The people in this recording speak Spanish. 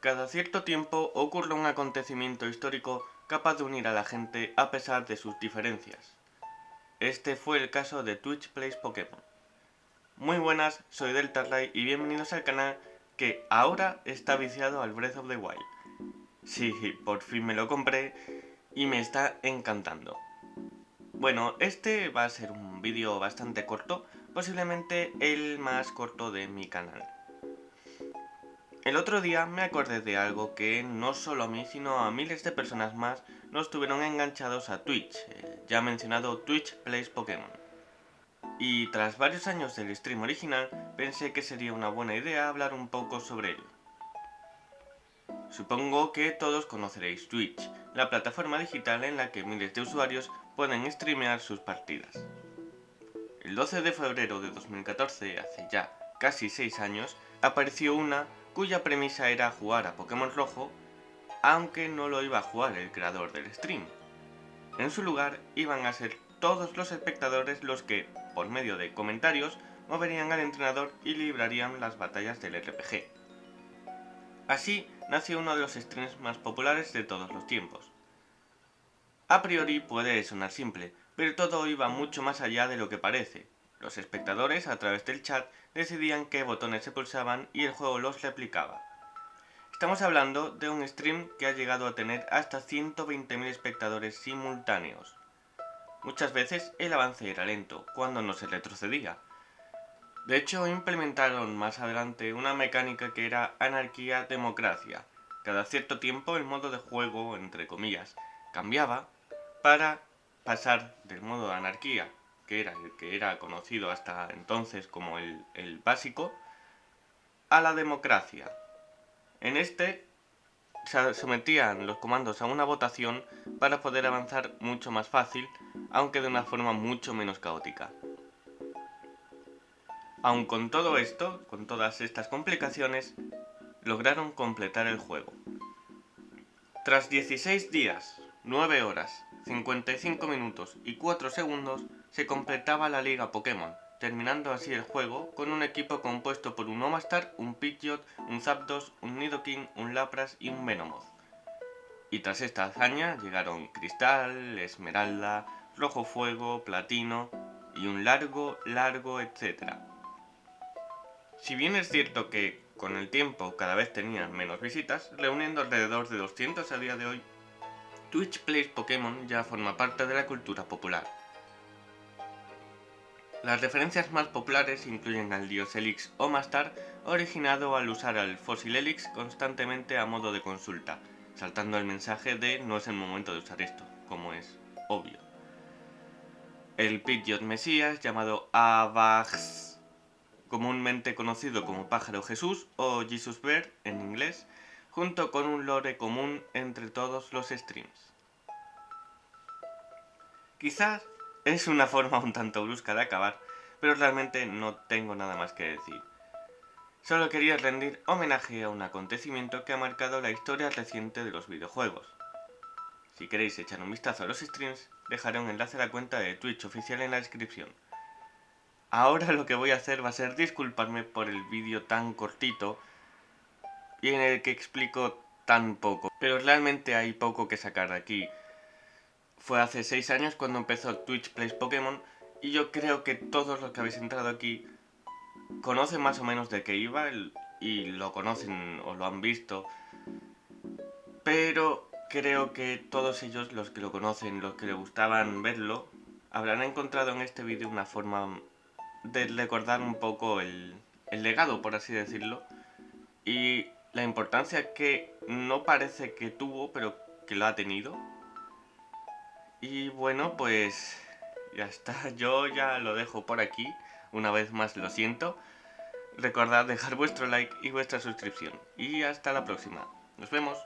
Cada cierto tiempo ocurre un acontecimiento histórico capaz de unir a la gente a pesar de sus diferencias. Este fue el caso de Twitch Plays Pokémon. Muy buenas, soy Deltarray y bienvenidos al canal que ahora está viciado al Breath of the Wild. Sí, por fin me lo compré y me está encantando. Bueno, este va a ser un vídeo bastante corto, posiblemente el más corto de mi canal. El otro día me acordé de algo que no solo a mí, sino a miles de personas más nos tuvieron enganchados a Twitch, eh, ya mencionado Twitch Plays Pokémon. Y tras varios años del stream original, pensé que sería una buena idea hablar un poco sobre él. Supongo que todos conoceréis Twitch, la plataforma digital en la que miles de usuarios pueden streamear sus partidas. El 12 de febrero de 2014, hace ya casi 6 años, apareció una cuya premisa era jugar a Pokémon Rojo, aunque no lo iba a jugar el creador del stream. En su lugar iban a ser todos los espectadores los que, por medio de comentarios, moverían al entrenador y librarían las batallas del RPG. Así nació uno de los streams más populares de todos los tiempos. A priori puede sonar simple, pero todo iba mucho más allá de lo que parece, los espectadores, a través del chat, decidían qué botones se pulsaban y el juego los replicaba. Estamos hablando de un stream que ha llegado a tener hasta 120.000 espectadores simultáneos. Muchas veces el avance era lento, cuando no se retrocedía. De hecho, implementaron más adelante una mecánica que era anarquía-democracia. Cada cierto tiempo el modo de juego, entre comillas, cambiaba para pasar del modo de anarquía que era el que era conocido hasta entonces como el, básico, a la democracia. En este se sometían los comandos a una votación para poder avanzar mucho más fácil, aunque de una forma mucho menos caótica. Aun con todo esto, con todas estas complicaciones, lograron completar el juego. Tras 16 días, 9 horas, 55 minutos y 4 segundos, se completaba la liga Pokémon, terminando así el juego con un equipo compuesto por un Omastar, un Pidgeot, un Zapdos, un Nidoking, un Lapras y un Venomoth. Y tras esta hazaña llegaron Cristal, Esmeralda, Rojo Fuego, Platino y un largo, largo, etcétera. Si bien es cierto que con el tiempo cada vez tenían menos visitas, reuniendo alrededor de 200 a día de hoy, Twitch Plays Pokémon ya forma parte de la cultura popular. Las referencias más populares incluyen al dios Elix o Mastar, originado al usar al fósil Elix constantemente a modo de consulta, saltando el mensaje de no es el momento de usar esto, como es obvio. El Pidgeot Mesías, llamado Avax, comúnmente conocido como Pájaro Jesús o Jesus Bear en inglés, junto con un lore común entre todos los streams. Quizás es una forma un tanto brusca de acabar, pero realmente no tengo nada más que decir. Solo quería rendir homenaje a un acontecimiento que ha marcado la historia reciente de los videojuegos. Si queréis echar un vistazo a los streams, dejaré un enlace a la cuenta de Twitch oficial en la descripción. Ahora lo que voy a hacer va a ser disculparme por el vídeo tan cortito y en el que explico tan poco. Pero realmente hay poco que sacar de aquí. Fue hace 6 años cuando empezó Twitch Plays Pokémon y yo creo que todos los que habéis entrado aquí conocen más o menos de qué iba y lo conocen o lo han visto. Pero creo que todos ellos, los que lo conocen, los que le gustaban verlo, habrán encontrado en este vídeo una forma de recordar un poco el, el legado, por así decirlo, y la importancia que no parece que tuvo, pero que lo ha tenido y bueno, pues ya está, yo ya lo dejo por aquí, una vez más lo siento. Recordad dejar vuestro like y vuestra suscripción. Y hasta la próxima. Nos vemos.